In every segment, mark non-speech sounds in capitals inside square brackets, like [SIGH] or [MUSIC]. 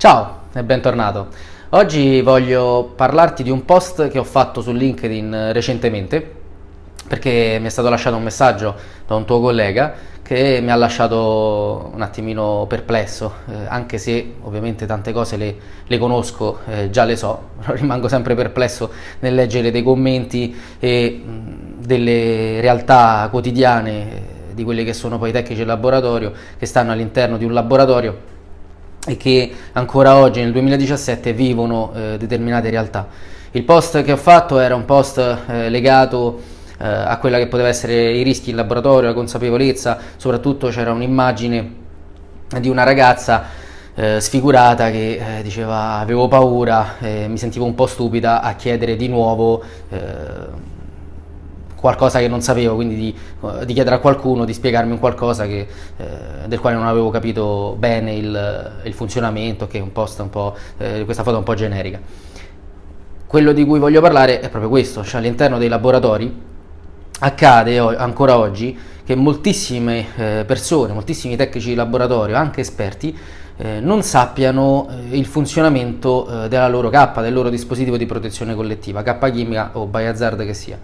Ciao e bentornato. Oggi voglio parlarti di un post che ho fatto su LinkedIn recentemente perché mi è stato lasciato un messaggio da un tuo collega che mi ha lasciato un attimino perplesso, eh, anche se ovviamente tante cose le, le conosco, eh, già le so, [LAUGHS] rimango sempre perplesso nel leggere dei commenti e mh, delle realtà quotidiane eh, di quelli che sono poi i tecnici del laboratorio che stanno all'interno di un laboratorio e che ancora oggi nel 2017 vivono eh, determinate realtà. Il post che ho fatto era un post eh, legato eh, a quella che poteva essere i rischi in laboratorio, la consapevolezza, soprattutto c'era un'immagine di una ragazza eh, sfigurata che eh, diceva avevo paura, mi sentivo un po' stupida a chiedere di nuovo eh, qualcosa che non sapevo, quindi di, uh, di, chiedere a qualcuno di spiegarmi un qualcosa che, eh, del quale non avevo capito bene il, il funzionamento, che è un post un po', eh, questa foto è un po' generica. Quello di cui voglio parlare è proprio questo, cioè all'interno dei laboratori accade ancora oggi che moltissime eh, persone, moltissimi tecnici di laboratorio, anche esperti, eh, non sappiano eh, il funzionamento eh, della loro K, del loro dispositivo di protezione collettiva, K chimica o Biohazard che sia.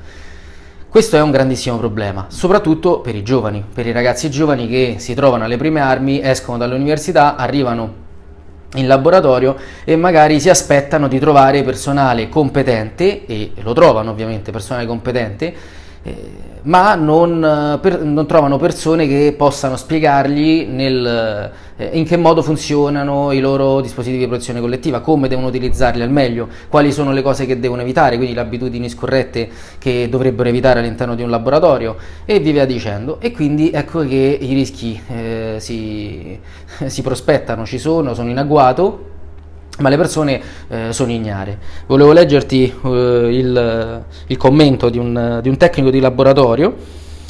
Questo è un grandissimo problema, soprattutto per i giovani, per i ragazzi giovani che si trovano alle prime armi, escono dall'università, arrivano in laboratorio e magari si aspettano di trovare personale competente, e lo trovano ovviamente personale competente, eh, ma non, eh, per, non, trovano persone che possano spiegargli nel, eh, in che modo funzionano i loro dispositivi di protezione collettiva, come devono utilizzarli al meglio, quali sono le cose che devono evitare, quindi le abitudini scorrette che dovrebbero evitare all'interno di un laboratorio e via dicendo. E quindi ecco che i rischi eh, si, [LAUGHS] si prospettano, ci sono, sono in agguato ma le persone eh, sono ignare. Volevo leggerti eh, il, il, commento di un, di un, tecnico di laboratorio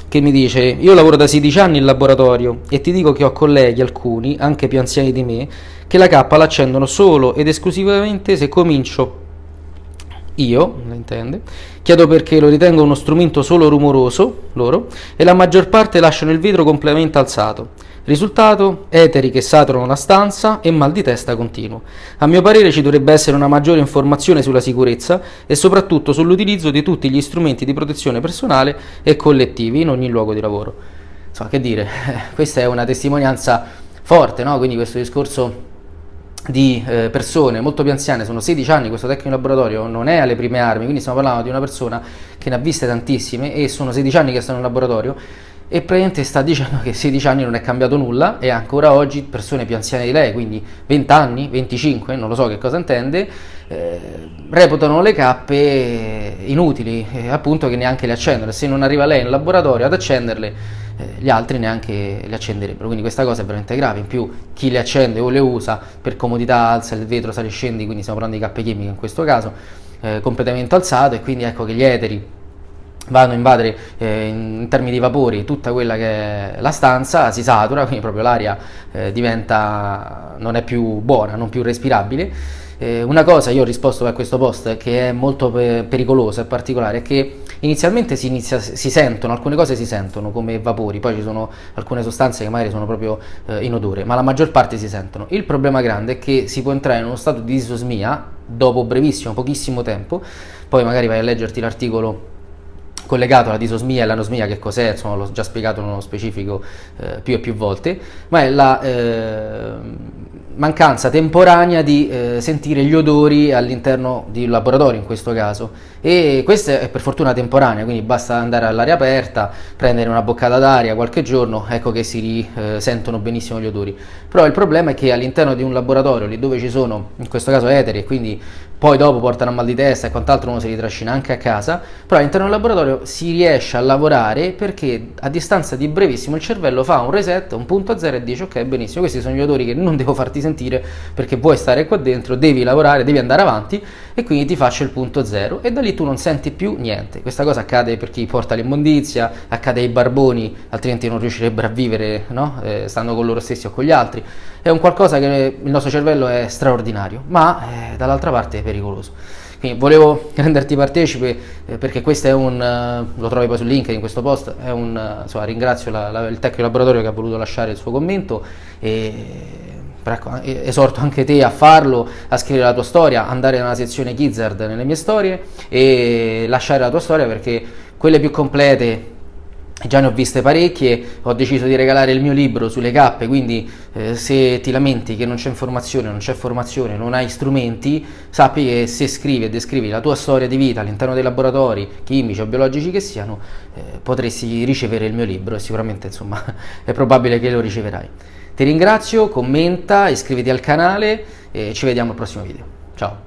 che mi dice io lavoro da 16 anni in laboratorio e ti dico che ho colleghi, alcuni, anche più anziani di me, che la K l'accendono solo ed esclusivamente se comincio io, la intende, chiedo perché lo ritengo uno strumento solo rumoroso, loro, e la maggior parte lasciano il vetro completamente alzato. Risultato? Eteri che saturano la stanza e mal di testa continuo. A mio parere ci dovrebbe essere una maggiore informazione sulla sicurezza e soprattutto sull'utilizzo di tutti gli strumenti di protezione personale e collettivi in ogni luogo di lavoro. Insomma, che dire, [LAUGHS] questa è una testimonianza forte, no? Quindi questo discorso di eh, persone molto più anziane, sono 16 anni, questo tecnico laboratorio non è alle prime armi, quindi stiamo parlando di una persona che ne ha viste tantissime e sono 16 anni che stanno in laboratorio e praticamente sta dicendo che 16 anni non è cambiato nulla e ancora oggi persone più anziane di lei, quindi 20 anni, 25, non lo so che cosa intende, eh, reputano le cappe inutili, eh, appunto che neanche le accendono, se non arriva lei in laboratorio ad accenderle eh, gli altri neanche le accenderebbero, quindi questa cosa è veramente grave, in più chi le accende o le usa per comodità alza il vetro, sale e scendi, quindi stiamo parlando di cappe chimiche in questo caso, eh, completamente alzato e quindi ecco che gli eteri vanno a invadere eh, in termini di vapori tutta quella che è la stanza, si satura, [LAUGHS] quindi proprio l'aria eh, diventa, non è più buona, non più respirabile. Eh, una cosa, io ho risposto a questo post che è molto pe pericolosa e particolare, è che inizialmente si, inizia, si, sentono, alcune cose si sentono come vapori, poi ci sono alcune sostanze che magari sono proprio eh, in odore, ma la maggior parte si sentono. Il problema grande è che si può entrare in uno stato di disosmia dopo brevissimo, pochissimo tempo, poi magari vai a leggerti l'articolo collegato alla disosmia e l'anosmia che cos'è, insomma l'ho già spiegato nello specifico eh, più e più volte, ma è la eh, mancanza temporanea di eh, sentire gli odori all'interno di un laboratorio in questo caso. E questa è per fortuna temporanea, quindi basta andare all'aria aperta, prendere una boccata d'aria qualche giorno, ecco che si risentono benissimo gli odori. Però il problema è che all'interno di un laboratorio, lì dove ci sono, in questo caso eteri, e quindi poi dopo portano a mal di testa e quant'altro uno si ritrascina anche a casa, però all'interno del laboratorio si riesce a lavorare perché a distanza di brevissimo il cervello fa un reset, un punto a zero e dice ok benissimo, questi sono gli odori che non devo farti sentire perché vuoi stare qua dentro, devi lavorare, devi andare avanti e quindi ti faccio il punto zero e da lì tu non senti più niente. Questa cosa accade per chi porta l'immondizia, accade ai barboni, altrimenti non riuscirebbero a vivere no? eh, stando con loro stessi o con gli altri. È un qualcosa che il nostro cervello è straordinario, ma eh, dall'altra parte pericoloso. Quindi volevo [LAUGHS] renderti partecipe eh, perché questo è un, uh, lo trovi poi su LinkedIn questo post, un, uh, insomma, ringrazio la, la, il tecnico laboratorio che ha voluto lasciare il suo commento e ecco, esorto anche te a farlo, a scrivere la tua storia, andare nella sezione Gizzard nelle mie storie e lasciare la tua storia perché quelle più complete già ne ho viste parecchie, ho deciso di regalare il mio libro sulle cappe, quindi eh, se ti lamenti che non c'è informazione, non c'è formazione, non hai strumenti, sappi che se scrivi e descrivi la tua storia di vita all'interno dei laboratori, chimici o biologici che siano, eh, potresti ricevere il mio libro e sicuramente insomma [LAUGHS] è probabile che lo riceverai. Ti ringrazio, commenta, iscriviti al canale e ci vediamo al prossimo video. Ciao!